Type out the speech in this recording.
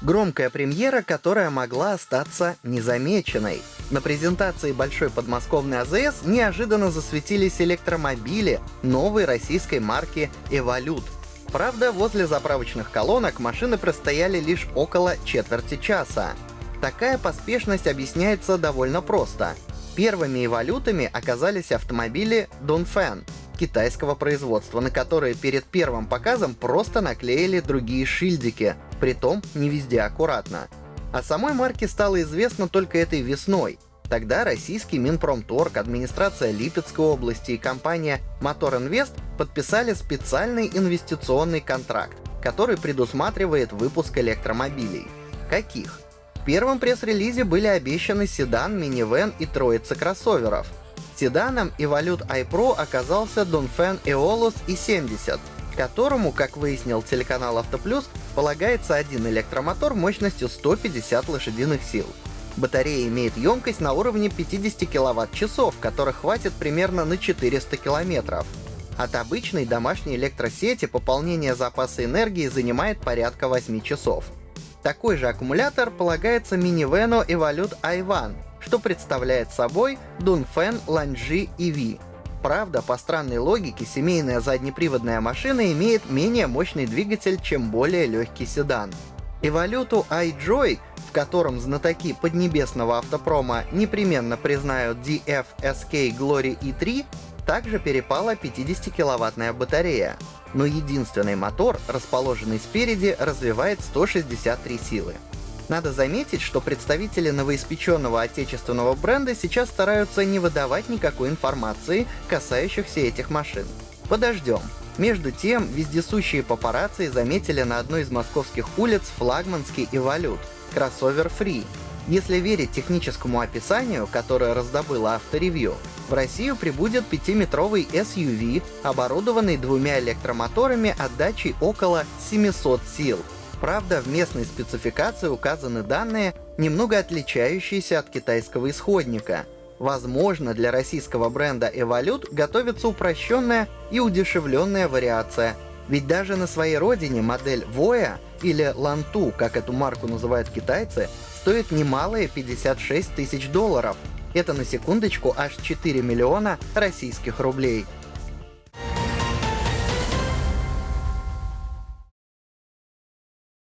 Громкая премьера, которая могла остаться незамеченной. На презентации большой подмосковной АЗС неожиданно засветились электромобили новой российской марки «Эволют». Правда, возле заправочных колонок машины простояли лишь около четверти часа. Такая поспешность объясняется довольно просто. Первыми эволютами оказались автомобили Dongfeng китайского производства, на которые перед первым показом просто наклеили другие шильдики, притом не везде аккуратно. О самой марке стало известно только этой весной. Тогда российский Минпромторг, администрация Липецкой области и компания Мотор Инвест подписали специальный инвестиционный контракт, который предусматривает выпуск электромобилей. Каких? В первом пресс-релизе были обещаны седан, минивэн и троица кроссоверов. Седаном Evolute iPro оказался Dongfeng Eolus i70, которому, как выяснил телеканал Автоплюс, полагается один электромотор мощностью 150 лошадиных сил. Батарея имеет емкость на уровне 50 кВт-часов, которых хватит примерно на 400 км. От обычной домашней электросети пополнение запаса энергии занимает порядка 8 часов. Такой же аккумулятор полагается минивену Evolute i1, что представляет собой Dunfen Lanji EV. Правда, по странной логике, семейная заднеприводная машина имеет менее мощный двигатель, чем более легкий седан. Эволюту iJoy, в котором знатоки поднебесного автопрома непременно признают DFSK Glory E3, также перепала 50-киловаттная батарея. Но единственный мотор, расположенный спереди, развивает 163 силы. Надо заметить, что представители новоиспеченного отечественного бренда сейчас стараются не выдавать никакой информации, касающихся этих машин. Подождем. Между тем, вездесущие папарацци заметили на одной из московских улиц флагманский эволют — кроссовер Free. Если верить техническому описанию, которое раздобыло авторевью, в Россию прибудет 5-метровый SUV, оборудованный двумя электромоторами отдачей около 700 сил, Правда, в местной спецификации указаны данные, немного отличающиеся от китайского исходника. Возможно, для российского бренда Evolute готовится упрощенная и удешевленная вариация. Ведь даже на своей родине модель Voya или Lantu, как эту марку называют китайцы, стоит немалые 56 тысяч долларов. Это на секундочку аж 4 миллиона российских рублей.